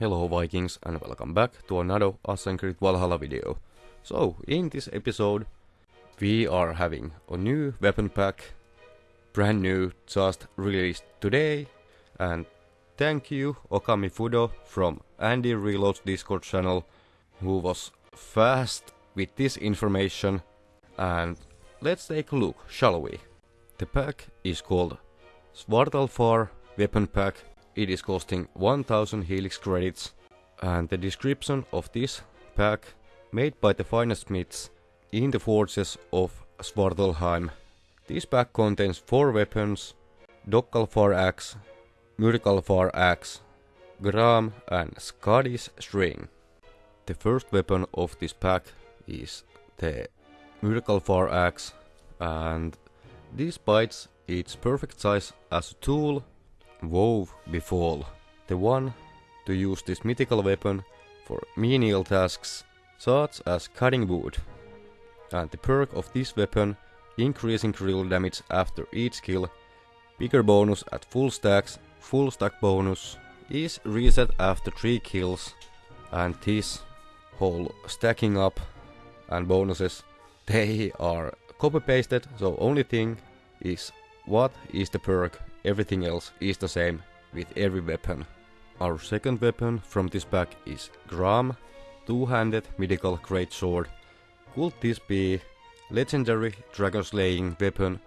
Hello Vikings and welcome back to another Assassin's Creed Valhalla video. So, in this episode, we are having a new weapon pack, brand new, just released today, and thank you Okami Fudo from Andy Reloads Discord channel, who was fast with this information, and let's take a look, shall we? The pack is called Svartalfar Weapon Pack it is costing 1000 Helix credits and the description of this pack made by the finest smiths in the forges of Svartalfheim. This pack contains 4 weapons, Dokkalfar axe, Myrkalfar axe, Gram and Skadi's string. The first weapon of this pack is the Myrkalfar axe and despite its perfect size as a tool Wove befall, the one to use this mythical weapon for menial tasks such as cutting wood. And the perk of this weapon, increasing critical damage after each kill, bigger bonus at full stacks, full stack bonus, is reset after 3 kills, and this whole stacking up and bonuses, they are copy pasted, so only thing is what is the perk Everything else is the same with every weapon. Our second weapon from this pack is Gram, two-handed mythical greatsword. Could this be legendary dragon slaying weapon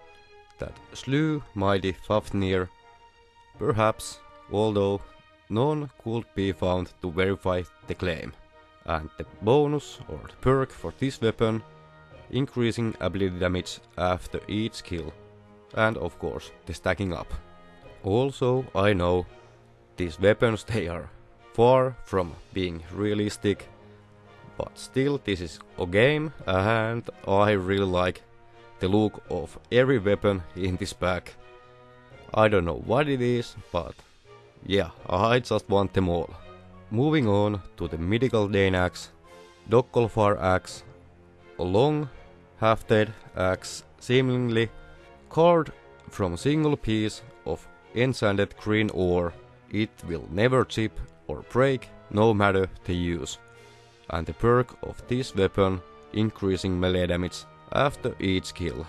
that slew mighty Fafnir? Perhaps, although none could be found to verify the claim. And the bonus or the perk for this weapon, increasing ability damage after each kill. And of course, the stacking up. Also, I know these weapons they are far from being realistic, but still this is a game and I really like the look of every weapon in this pack. I don't know what it is, but yeah, I just want them all. Moving on to the mythical Dane axe, Dokkalfar axe, a long, hafted axe seemingly carved from a single piece of enchanted green ore, it will never chip or break no matter the use. And the perk of this weapon increasing melee damage after each kill.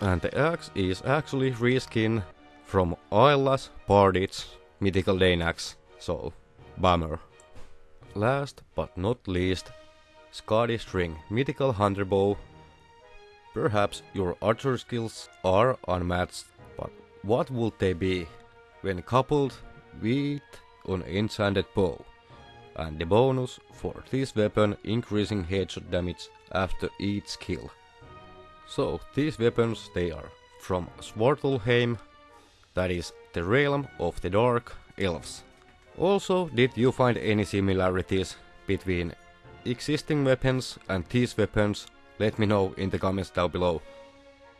And the axe is actually reskin from Ayla's Bardit's mythical Dane axe, so bummer. Last but not least, Skadi String mythical hunter bow. Perhaps your archer skills are unmatched, what would they be when coupled with an enchanted bow, and the bonus for this weapon increasing headshot damage after each kill. So these weapons they are from Svartalfheim, that is the realm of the dark elves. Also, did you find any similarities between existing weapons and these weapons? Let me know in the comments down below.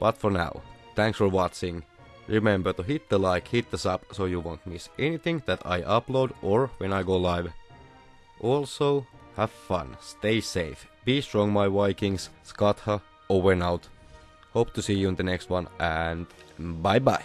But for now, thanks for watching Remember to hit the like, hit the sub so you won't miss anything that I upload or when I go live. Also, have fun, stay safe, be strong my Vikings, Skatha, over and out. Hope to see you in the next one and bye bye.